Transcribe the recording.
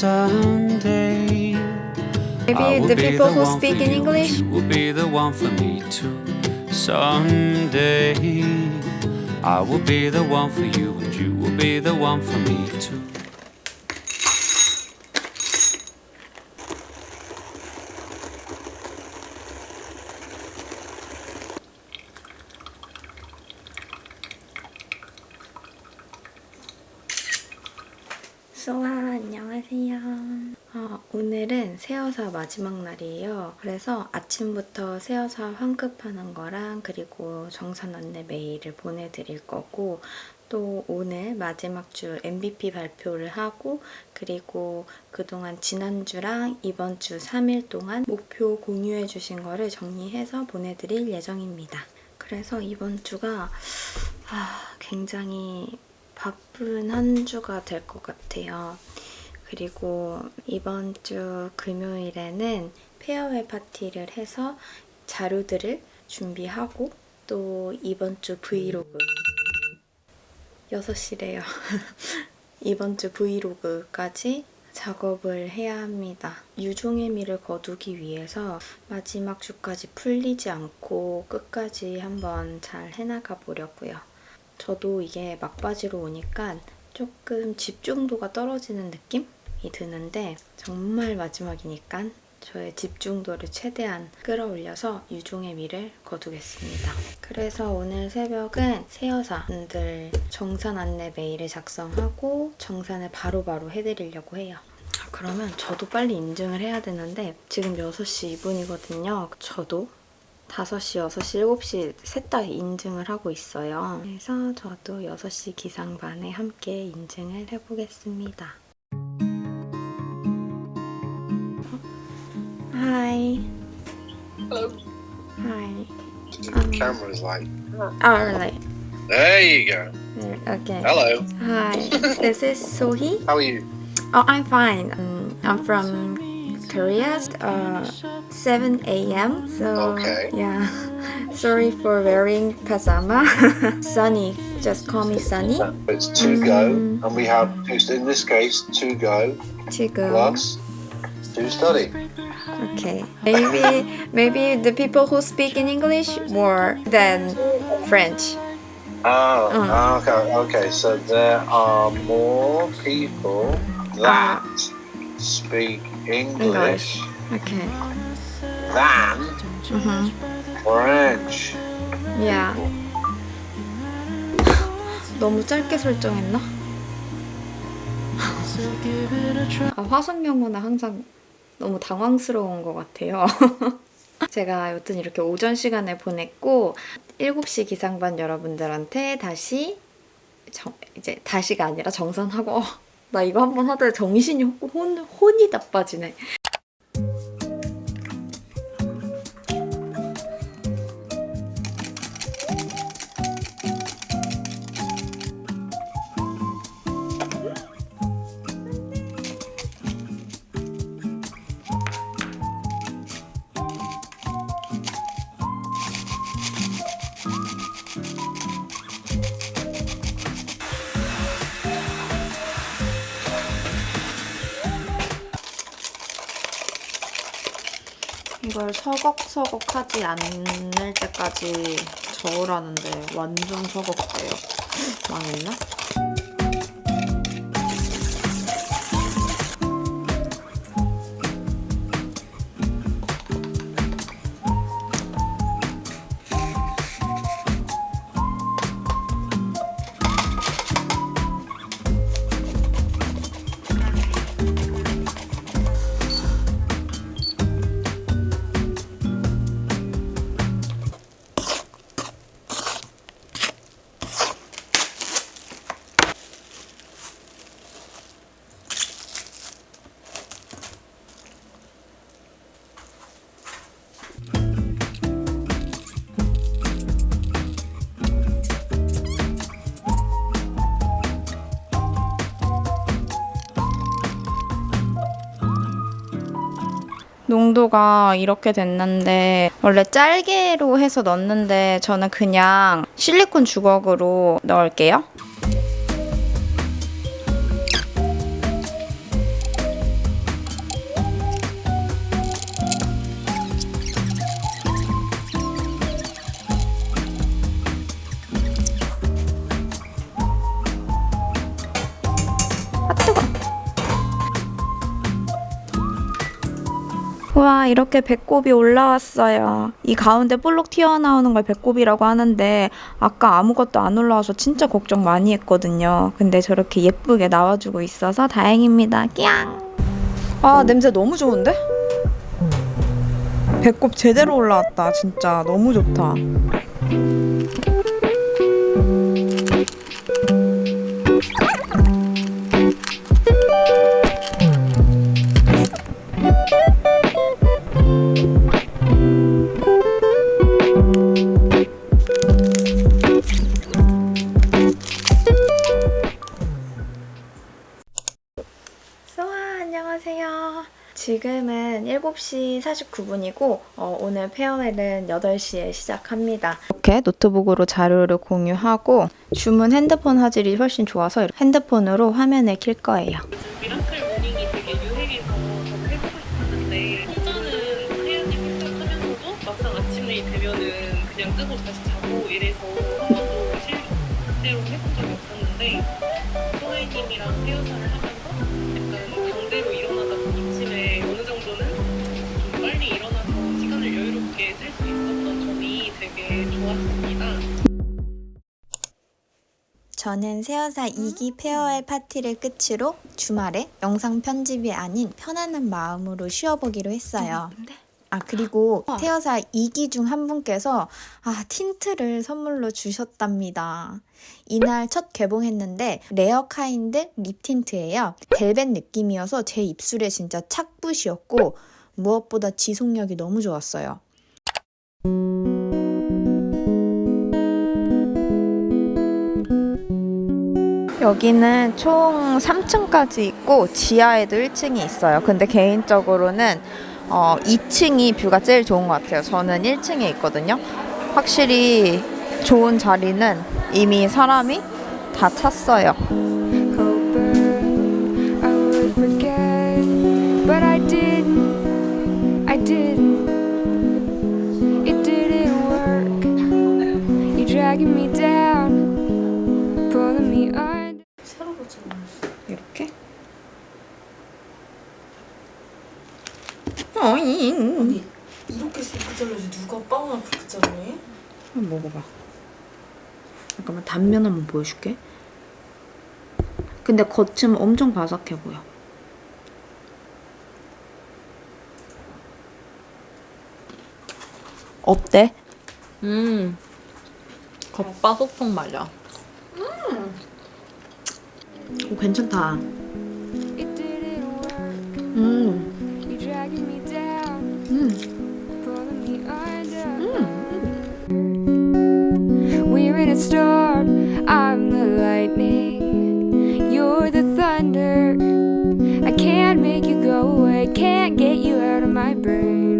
someday. Maybe the people who speak in English. You will be the one for me too. Someday, I will be the one for you, and you will be the one for me too. 소아 안녕하세요. 어, 오늘은 새어사 마지막 날이에요. 그래서 아침부터 새어사 환급하는 거랑 그리고 정산 안내 메일을 보내드릴 거고 또 오늘 마지막 주 MVP 발표를 하고 그리고 그동안 지난주랑 이번 주 3일 동안 목표 공유해 주신 거를 정리해서 보내드릴 예정입니다. 그래서 이번 주가 아, 굉장히 바쁜 한 주가 될 것 같아요. 그리고 이번 주 금요일에는 페어웨 파티를 해서 자료들을 준비하고 또 이번 주 브이로그 6시래요. 이번 주 브이로그까지 작업을 해야 합니다. 유종의 미를 거두기 위해서 마지막 주까지 풀리지 않고 끝까지 한번 잘 해나가 보려고요. 저도 이게 막바지로 오니까 조금 집중도가 떨어지는 느낌이 드는데 정말 마지막이니까 저의 집중도를 최대한 끌어올려서 유종의 미를 거두겠습니다. 그래서 오늘 새벽은 새여사분들 정산 안내 메일을 작성하고 정산을 바로바로 바로 해드리려고 해요. 그러면 저도 빨리 인증을 해야 되는데 지금 6시 2분이거든요. 저도 5시, 6시, 7시 셋 다 인증을 하고 있어요. 그래서 저도 6시 기상 반에 함께 인증을 해보겠습니다. Hi. Hello. Hi. The Um, camera's like, Oh, really? there you go. Okay. Hello. Hi. This is Sohee. How are you? Oh, I'm fine. Um, I'm from Korea. Uh, 7 a.m. So Okay. yeah. Sorry for wearing pajama. Sunny. Just call me Sunny. It's to go, Mm. and we have two, in this case, to go 지금. plus to study. Okay. Maybe maybe the people who speak in English more than French. Oh, Mm. okay, okay. So there are more people that speak English Okay. Yeah. 너무 짧게 설정했나? 아, 화성 영어는 항상 너무 당황스러운 것 같아요. 제가 여튼 이렇게 오전 시간에 보냈고 7시 기상반 여러분들한테 다시 정, 이제 다시가 아니라 정산하고 어, 나 이거 한번 하다가 정신이 혼, 혼이 나빠지네. 이걸 서걱서걱 하지 않을 때까지 저으라는데 완전 서걱대요. 망했나? 농도가 이렇게 됐는데 원래 짧게로 해서 넣는데 저는 그냥 실리콘 주걱으로 넣을게요. 와 이렇게 배꼽이 올라왔어요. 이 가운데 볼록 튀어나오는 걸 배꼽이라고 하는데 아까 아무것도 안 올라와서 진짜 걱정 많이 했거든요. 근데 저렇게 예쁘게 나와주고 있어서 다행입니다. 꺄앙. 아 냄새 너무 좋은데? 배꼽 제대로 올라왔다. 진짜 너무 좋다. 7시 49분이고 어, 오늘 farewell은 8시에 시작합니다. 이렇게 노트북으로 자료를 공유하고 Zoom은 핸드폰 화질이 훨씬 좋아서 핸드폰으로 화면을 킬 거예요. miracle morning이 되게 유행해서 저도 해보고 싶었는데 혼자는 해야지 생각하면서도 막상 아침이 되면은 그냥 끄고 다시 자고 이래서 한 번도 실제로 해본 적이 없었는데 소아이님이랑 새여사를 하면 저는 새여사 2기 farewell 파티를 끝으로 주말에 영상 편집이 아닌 편안한 마음으로 쉬어보기로 했어요. 아 그리고 새여사 2기 중 한 분께서 아 tint를 선물로 주셨답니다. 이날 첫 개봉했는데 Rare Kind lip tint예요. 벨벳 느낌이어서 제 입술에 진짜 착붙이었고 무엇보다 지속력이 너무 좋았어요. 여기는 총 3층까지 있고 지하에도 1층이 있어요. 근데 개인적으로는 어, 2층이 뷰가 제일 좋은 것 같아요. 저는 1층에 있거든요. 확실히 좋은 자리는 이미 사람이 다 찼어요. 어잉. 이렇게 세게 잘라야지 누가 빵을 그렇게 잘라해? 한번 먹어봐. 잠깐만 단면 한번 보여줄게. 근데 겉은 엄청 바삭해 보여. 어때? 음 겉바 속촉 말려 오, 괜찮다. Work. 음, storm. I'm the lightning. You're the thunder. I can't make you go away. Can't get you out of my brain.